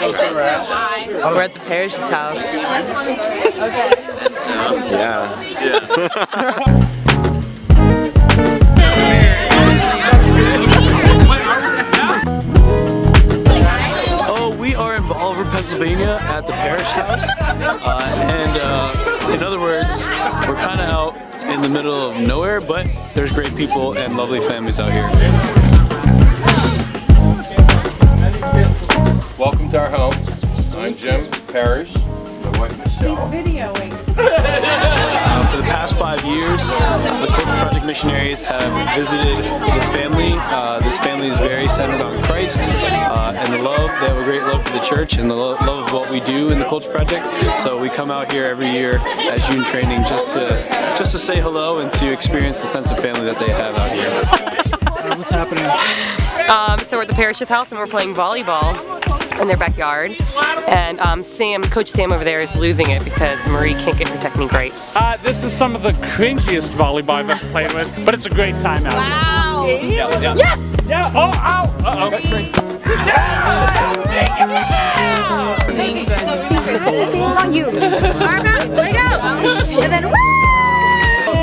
We're at the parish's house. Yeah. Oh, we are in Bolivar, Pennsylvania at the parish house. Uh, and uh, in other words, we're kind of out in the middle of nowhere, but there's great people and lovely families out here. Years, the Culture Project missionaries have visited this family. Uh, this family is very centered on Christ uh, and the love. They have a great love for the church and the lo- love of what we do in the Culture Project. So we come out here every year at June training just to just to say hello and to experience the sense of family that they have out here. What's happening? Um, so we're at the parish's house and we're playing volleyball in their backyard. And um, Sam, Coach Sam over there is losing it because Marie can't get her technique right. Uh, this is some of the crinkiest volleyball I've ever played with, but it's a great time out. Wow. Yeah, yeah. Yes! Yeah, oh, ow! Uh-oh. This is on you. Arma, let go. And then!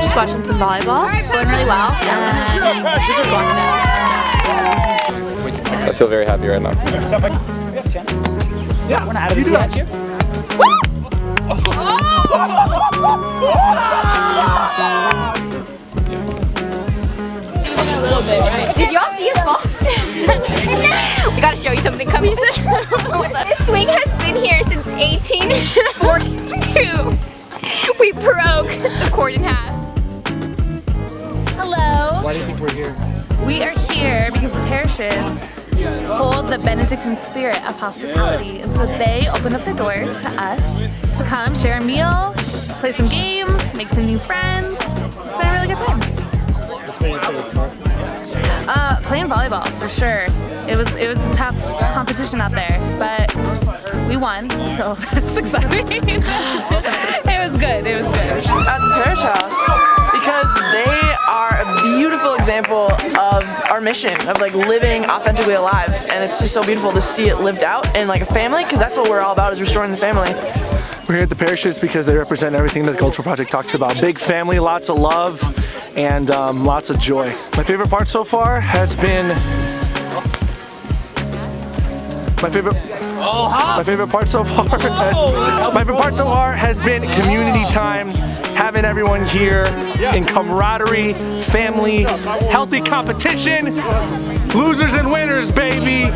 Just watching some volleyball. It's going really well. And we're just walking it. I feel very happy right now. Yeah, we're not out of this yet. Did y'all see us fall? we gotta show you something. Come here. this swing has been here since 1842. We broke the cord in half. Hello. Why do you think we're here? We are here because the parishes hold the Benedictine spirit of hospitality. And so they open up their doors to us to come share a meal, play some games, make some new friends. It's been a really good time. What's been your favorite part? Uh, playing volleyball for sure. It was it was a tough competition out there, but we won, so that's exciting. it was good. It was good. at the parish mission of like living authentically alive and it's just so beautiful to see it lived out in like a family because that's what we're all about is restoring the family We're here at the parishes because they represent everything that the Cultural Project talks about. Big family, lots of love, and um, lots of joy. My favorite part so far has been my favorite. My favorite part so far has oh! my favorite part so far has been community time, having everyone here in camaraderie, family, healthy competition, losers and winners, baby.